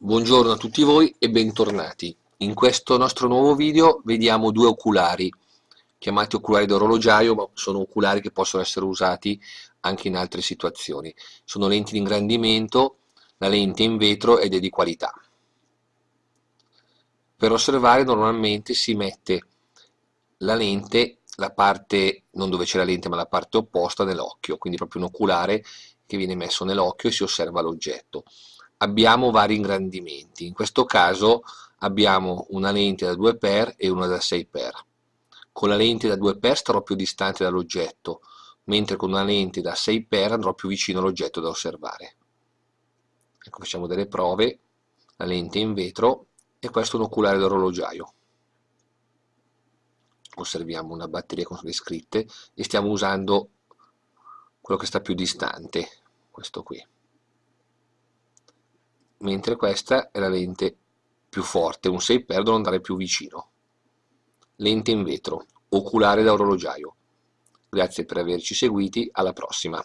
Buongiorno a tutti voi e bentornati. In questo nostro nuovo video vediamo due oculari, chiamati oculari d'orologiaio, ma sono oculari che possono essere usati anche in altre situazioni. Sono lenti di ingrandimento, la lente è in vetro ed è di qualità. Per osservare normalmente si mette la lente, la parte, non dove c'è la lente ma la parte opposta nell'occhio, quindi proprio un oculare che viene messo nell'occhio e si osserva l'oggetto abbiamo vari ingrandimenti. In questo caso abbiamo una lente da 2x e una da 6x. Con la lente da 2x starò più distante dall'oggetto, mentre con una lente da 6x andrò più vicino all'oggetto da osservare. Ecco, facciamo delle prove, la lente in vetro e questo è un oculare d'orologiaio. Osserviamo una batteria con le scritte e stiamo usando quello che sta più distante, questo qui mentre questa è la lente più forte, un 6 per andare più vicino. Lente in vetro, oculare da orologiaio. Grazie per averci seguiti, alla prossima.